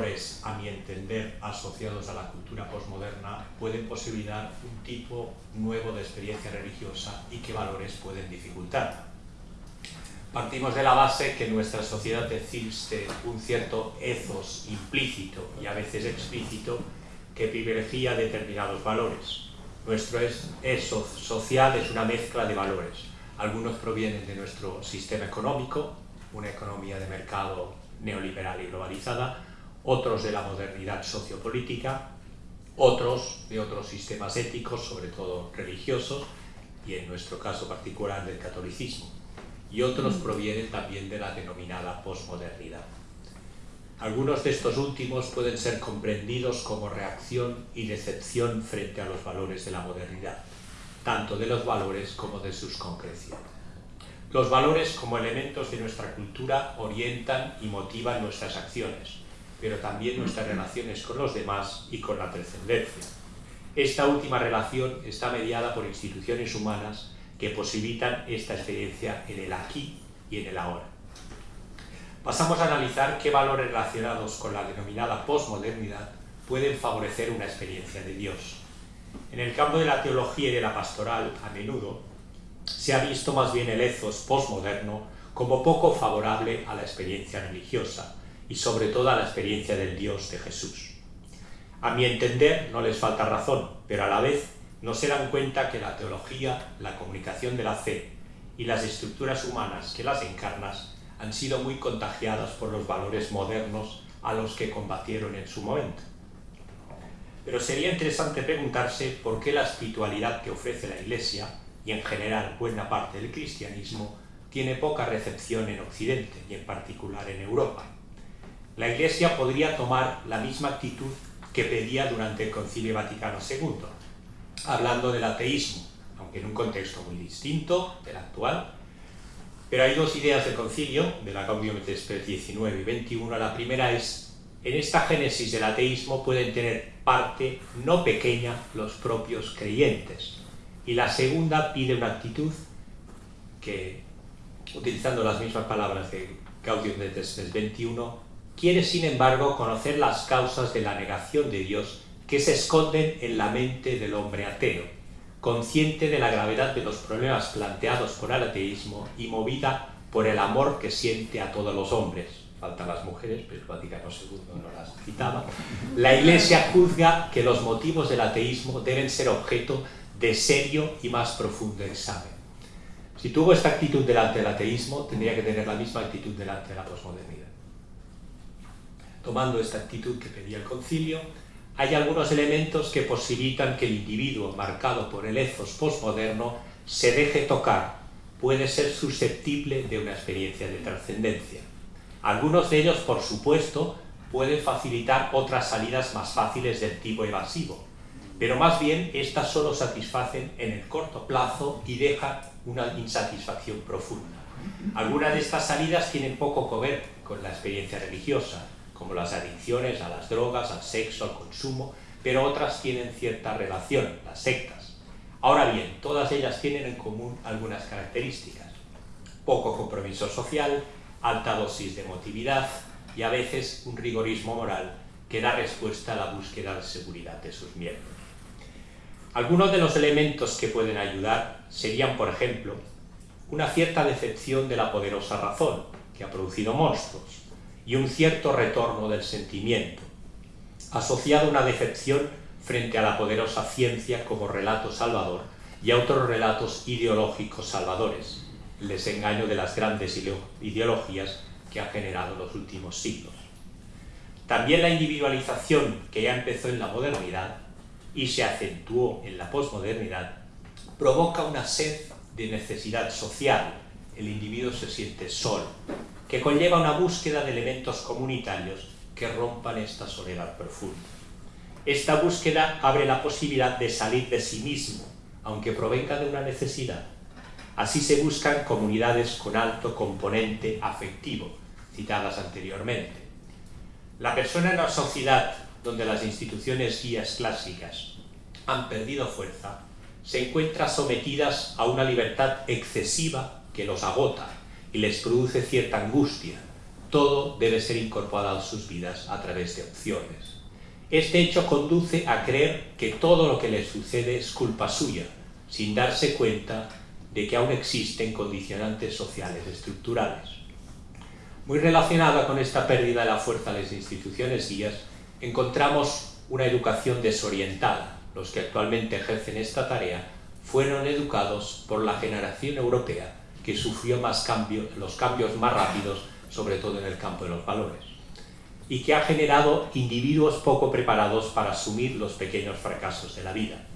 valores, a mi entender, asociados a la cultura posmoderna, pueden posibilitar un tipo nuevo de experiencia religiosa y qué valores pueden dificultar. Partimos de la base que nuestra sociedad existe un cierto ethos implícito y a veces explícito que privilegia determinados valores. Nuestro eso social es una mezcla de valores. Algunos provienen de nuestro sistema económico, una economía de mercado neoliberal y globalizada, otros de la modernidad sociopolítica, otros de otros sistemas éticos, sobre todo religiosos, y en nuestro caso particular del catolicismo, y otros provienen también de la denominada posmodernidad. Algunos de estos últimos pueden ser comprendidos como reacción y decepción frente a los valores de la modernidad, tanto de los valores como de sus concreciones. Los valores como elementos de nuestra cultura orientan y motivan nuestras acciones, pero también nuestras relaciones con los demás y con la trascendencia. Esta última relación está mediada por instituciones humanas que posibilitan esta experiencia en el aquí y en el ahora. Pasamos a analizar qué valores relacionados con la denominada posmodernidad pueden favorecer una experiencia de Dios. En el campo de la teología y de la pastoral, a menudo, se ha visto más bien el ethos postmoderno como poco favorable a la experiencia religiosa y sobre todo a la experiencia del Dios de Jesús. A mi entender no les falta razón, pero a la vez no se dan cuenta que la teología, la comunicación de la fe y las estructuras humanas que las encarnan han sido muy contagiadas por los valores modernos a los que combatieron en su momento. Pero sería interesante preguntarse por qué la espiritualidad que ofrece la Iglesia, y en general buena parte del cristianismo, tiene poca recepción en Occidente y en particular en Europa. La Iglesia podría tomar la misma actitud que pedía durante el Concilio Vaticano II, hablando del ateísmo, aunque en un contexto muy distinto del actual, pero hay dos ideas del concilio, de la Gaudium et Spes 19 y 21. La primera es, en esta génesis del ateísmo pueden tener parte no pequeña los propios creyentes. Y la segunda pide una actitud que, utilizando las mismas palabras de Gaudium et Spes 21, quiere sin embargo conocer las causas de la negación de Dios que se esconden en la mente del hombre ateo consciente de la gravedad de los problemas planteados por el ateísmo y movida por el amor que siente a todos los hombres. Faltan las mujeres, pero el Vaticano II no las citaba. La Iglesia juzga que los motivos del ateísmo deben ser objeto de serio y más profundo examen. Si tuvo esta actitud delante del ateísmo, tendría que tener la misma actitud delante de la posmodernidad. Tomando esta actitud que pedía el concilio, hay algunos elementos que posibilitan que el individuo marcado por el ethos postmoderno se deje tocar, puede ser susceptible de una experiencia de trascendencia. Algunos de ellos, por supuesto, pueden facilitar otras salidas más fáciles del tipo evasivo, pero más bien estas solo satisfacen en el corto plazo y dejan una insatisfacción profunda. Algunas de estas salidas tienen poco que ver con la experiencia religiosa, como las adicciones a las drogas, al sexo, al consumo, pero otras tienen cierta relación, las sectas. Ahora bien, todas ellas tienen en común algunas características. Poco compromiso social, alta dosis de emotividad y a veces un rigorismo moral que da respuesta a la búsqueda de seguridad de sus miembros. Algunos de los elementos que pueden ayudar serían, por ejemplo, una cierta decepción de la poderosa razón, que ha producido monstruos, y un cierto retorno del sentimiento, asociado a una decepción frente a la poderosa ciencia como relato salvador y a otros relatos ideológicos salvadores, el desengaño de las grandes ideologías que ha generado los últimos siglos. También la individualización que ya empezó en la modernidad y se acentuó en la posmodernidad provoca una sed de necesidad social. El individuo se siente solo, que conlleva una búsqueda de elementos comunitarios que rompan esta soledad profunda. Esta búsqueda abre la posibilidad de salir de sí mismo, aunque provenga de una necesidad. Así se buscan comunidades con alto componente afectivo, citadas anteriormente. La persona en una sociedad donde las instituciones guías clásicas han perdido fuerza, se encuentra sometidas a una libertad excesiva que los agota y les produce cierta angustia, todo debe ser incorporado a sus vidas a través de opciones. Este hecho conduce a creer que todo lo que les sucede es culpa suya, sin darse cuenta de que aún existen condicionantes sociales estructurales. Muy relacionada con esta pérdida de la fuerza de las instituciones guías, encontramos una educación desorientada. Los que actualmente ejercen esta tarea fueron educados por la generación europea que sufrió más cambios, los cambios más rápidos, sobre todo en el campo de los valores, y que ha generado individuos poco preparados para asumir los pequeños fracasos de la vida.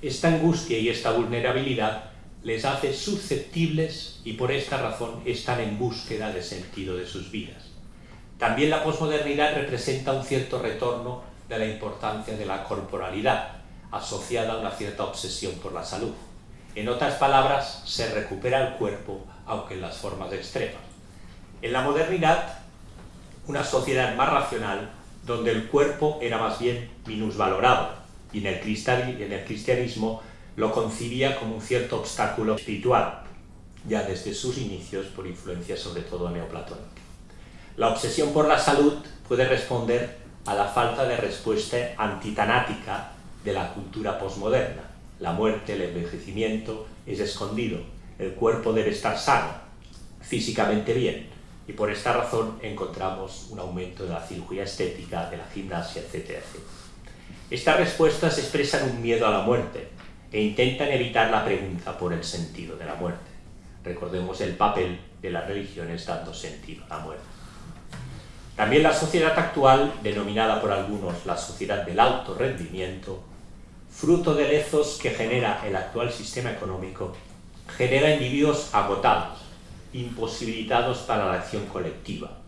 Esta angustia y esta vulnerabilidad les hace susceptibles y por esta razón están en búsqueda de sentido de sus vidas. También la posmodernidad representa un cierto retorno de la importancia de la corporalidad, asociada a una cierta obsesión por la salud. En otras palabras, se recupera el cuerpo, aunque en las formas extremas. En la modernidad, una sociedad más racional, donde el cuerpo era más bien minusvalorado, y en el, cristianismo lo concibía como un cierto obstáculo espiritual, ya desde sus inicios por influencia sobre todo neoplatónica. La obsesión por la salud puede responder a la falta de respuesta antitanática de la cultura posmoderna. La muerte, el envejecimiento es escondido, el cuerpo debe estar sano, físicamente bien, y por esta razón encontramos un aumento de la cirugía estética, de la gimnasia, etc. Estas respuestas expresan un miedo a la muerte e intentan evitar la pregunta por el sentido de la muerte. Recordemos el papel de las religiones dando sentido a la muerte. También la sociedad actual, denominada por algunos la sociedad del alto rendimiento, fruto de lezos que genera el actual sistema económico, genera individuos agotados, imposibilitados para la acción colectiva.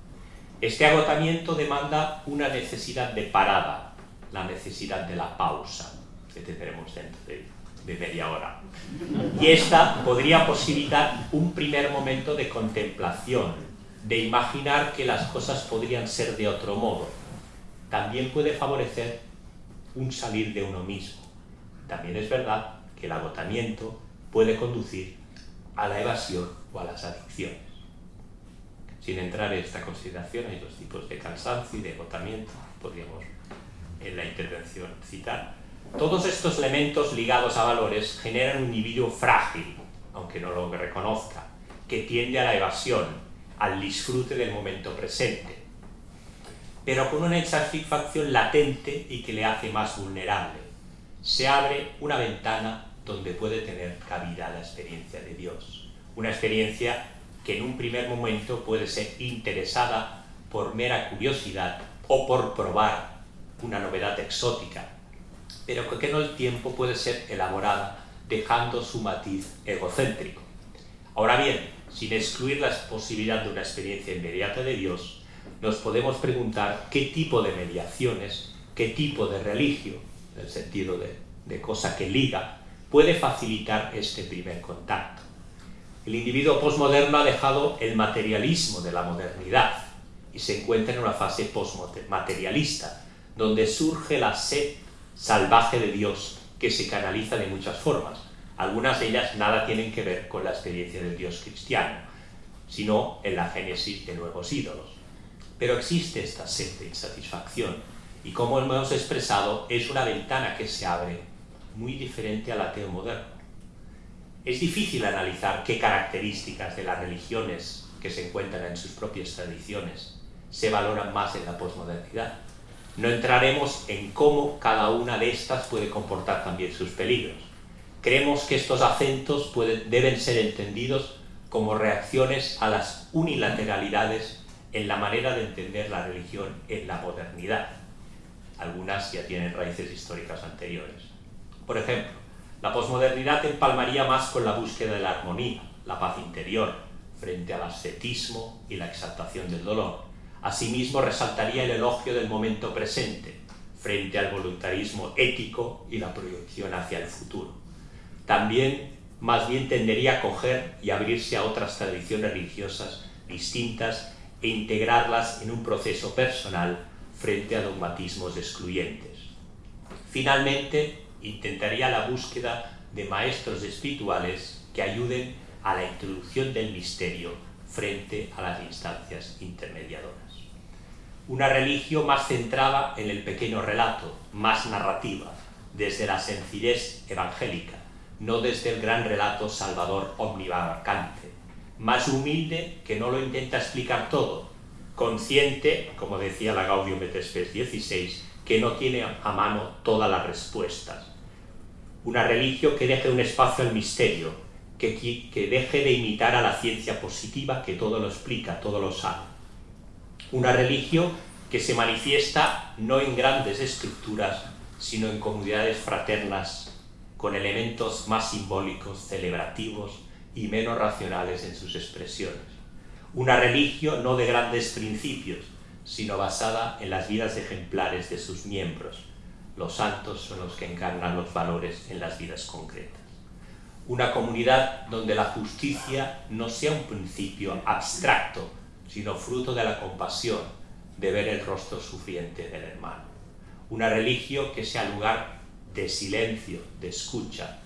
Este agotamiento demanda una necesidad de parada, la necesidad de la pausa, que tendremos dentro de, de media hora. Y esta podría posibilitar un primer momento de contemplación, de imaginar que las cosas podrían ser de otro modo. También puede favorecer un salir de uno mismo. También es verdad que el agotamiento puede conducir a la evasión o a las adicciones. Sin entrar en esta consideración, hay dos tipos de cansancio y de agotamiento, podríamos en la intervención citar. Todos estos elementos ligados a valores generan un individuo frágil, aunque no lo reconozca, que tiende a la evasión, al disfrute del momento presente, pero con una insatisfacción latente y que le hace más vulnerable. Se abre una ventana donde puede tener cabida la experiencia de Dios. Una experiencia que en un primer momento puede ser interesada por mera curiosidad o por probar una novedad exótica, pero que no el tiempo puede ser elaborada dejando su matiz egocéntrico. Ahora bien, sin excluir la posibilidad de una experiencia inmediata de Dios, nos podemos preguntar qué tipo de mediaciones, qué tipo de religio, en el sentido de, de cosa que liga, puede facilitar este primer contacto. El individuo posmoderno ha dejado el materialismo de la modernidad y se encuentra en una fase postmaterialista, donde surge la sed salvaje de Dios que se canaliza de muchas formas. Algunas de ellas nada tienen que ver con la experiencia del Dios cristiano, sino en la génesis de nuevos ídolos. Pero existe esta sed de insatisfacción y como hemos expresado, es una ventana que se abre muy diferente al ateo moderno. Es difícil analizar qué características de las religiones que se encuentran en sus propias tradiciones se valoran más en la posmodernidad. No entraremos en cómo cada una de estas puede comportar también sus peligros. Creemos que estos acentos deben ser entendidos como reacciones a las unilateralidades en la manera de entender la religión en la modernidad. Algunas ya tienen raíces históricas anteriores. Por ejemplo, la posmodernidad empalmaría más con la búsqueda de la armonía, la paz interior, frente al ascetismo y la exaltación del dolor. Asimismo, resaltaría el elogio del momento presente, frente al voluntarismo ético y la proyección hacia el futuro. También, más bien tendería a coger y abrirse a otras tradiciones religiosas distintas e integrarlas en un proceso personal frente a dogmatismos excluyentes. Finalmente, intentaría la búsqueda de maestros espirituales que ayuden a la introducción del misterio frente a las instancias intermediadoras. Una religión más centrada en el pequeño relato, más narrativa, desde la sencillez evangélica, no desde el gran relato salvador omnibarcante, más humilde que no lo intenta explicar todo, consciente, como decía la Gaudium et Spes 16, que no tiene a mano todas las respuestas. Una religión que deje un espacio al misterio, que, que deje de imitar a la ciencia positiva que todo lo explica, todo lo sabe. Una religión que se manifiesta no en grandes estructuras, sino en comunidades fraternas, con elementos más simbólicos, celebrativos y menos racionales en sus expresiones. Una religión no de grandes principios, sino basada en las vidas ejemplares de sus miembros. Los santos son los que encarnan los valores en las vidas concretas. Una comunidad donde la justicia no sea un principio abstracto, sino fruto de la compasión, de ver el rostro sufriente del hermano. Una religión que sea lugar de silencio, de escucha.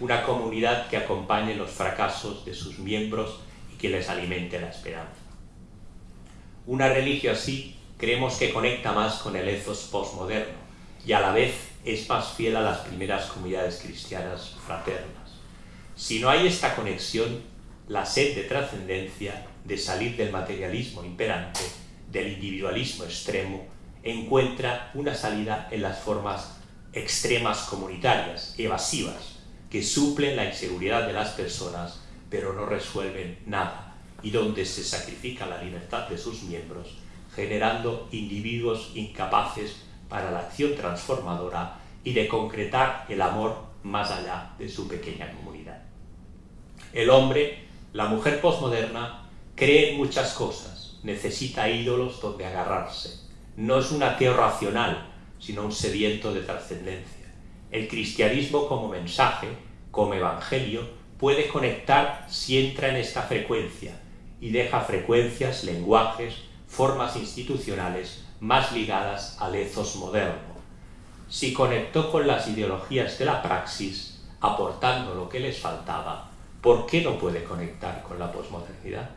Una comunidad que acompañe los fracasos de sus miembros y que les alimente la esperanza. Una religión así creemos que conecta más con el ethos postmoderno y a la vez es más fiel a las primeras comunidades cristianas fraternas. Si no hay esta conexión, la sed de trascendencia, de salir del materialismo imperante, del individualismo extremo, encuentra una salida en las formas extremas comunitarias, evasivas, que suplen la inseguridad de las personas, pero no resuelven nada y donde se sacrifica la libertad de sus miembros, generando individuos incapaces para la acción transformadora y de concretar el amor más allá de su pequeña comunidad. El hombre, la mujer posmoderna, cree en muchas cosas, necesita ídolos donde agarrarse. No es un ateo racional, sino un sediento de trascendencia. El cristianismo como mensaje, como evangelio, puede conectar si entra en esta frecuencia, y deja frecuencias, lenguajes, formas institucionales más ligadas al ethos moderno. Si conectó con las ideologías de la praxis, aportando lo que les faltaba, ¿por qué no puede conectar con la posmodernidad?